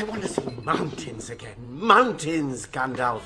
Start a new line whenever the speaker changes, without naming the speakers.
I want to see mountains again. Mountains, Gandalf.